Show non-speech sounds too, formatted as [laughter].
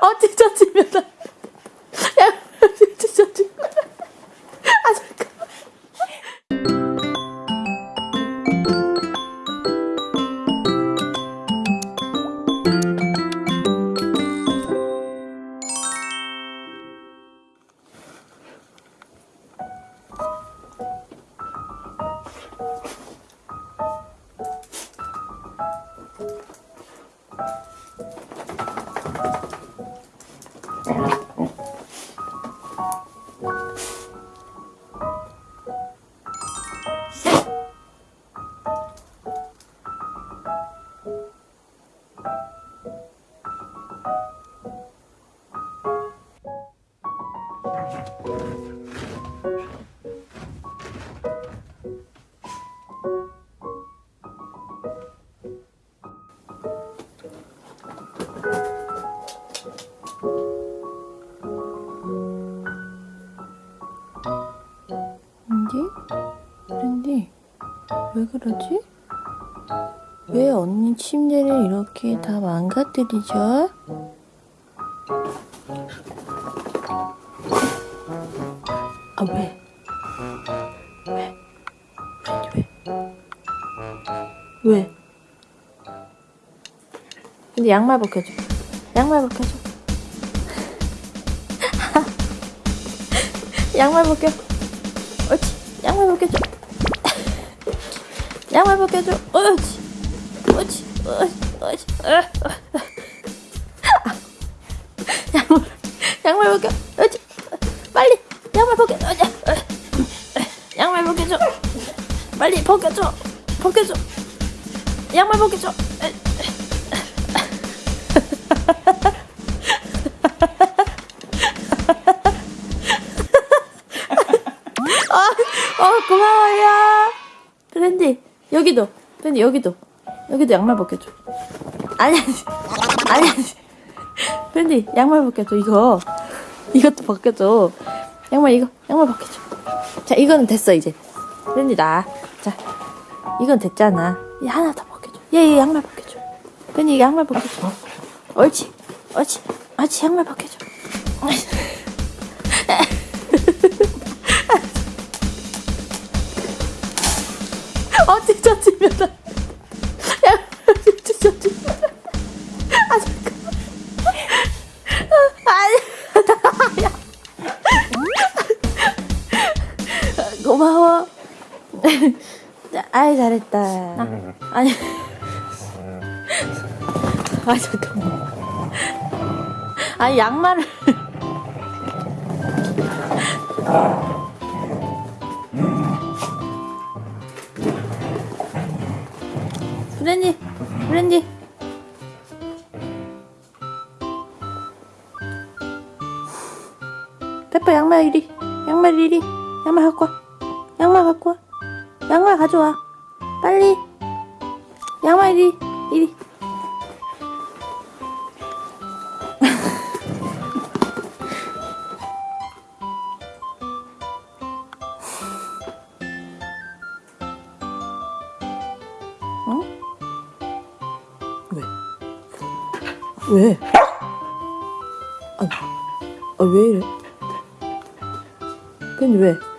어 찢어지면 랜디? 왜 그러지? 왜 언니 침대를 이렇게 다 망가뜨리죠? 아 왜? 왜? 왜? 왜? 근데 양말 벗겨줘 양말 벗겨줘 [laughs] 양말 벗겨 옳지 양말 벗겨줘 양말 벗겨줘. 옳지 옳지 옳지 옳지 양말 양말 벗겨. 옳지 빨리 양말 벗겨. 옳지. 양말 벗겨줘. 빨리 벗겨줘. 벗겨줘. 양말 벗겨줘. [laughs] 어, 고마워요. 브랜디, 여기도. 브랜디, 여기도. 여기도 양말 벗겨줘. 아니, 아니. 아니. 브랜디, 양말 벗겨줘, 이거. 이것도 벗겨줘. 양말, 이거. 양말 벗겨줘. 자, 이거는 됐어, 이제. 브랜디, 나. 자, 이건 됐잖아. 얘 하나 더 벗겨줘. 얘, 얘 양말 벗겨줘. 브랜디, 양말 벗겨줘. 옳지. 옳지. 옳지, 양말 벗겨줘. [laughs] [laughs] 어 찢어지면 야 찢어지면 아 잠깐 아니 야. 고마워. 아이 잘했다. 아니. 아 잠깐만. 아니 양말을 브랜디, 브랜디. 페퍼 양말 이리, 양말 이리, 양말 갖고 와. 양말 갖고 와. 양말 가져와. 빨리. 양말 이리, 이리. [laughs] 어? 왜? 아, 아, 왜 이래? 근데 왜?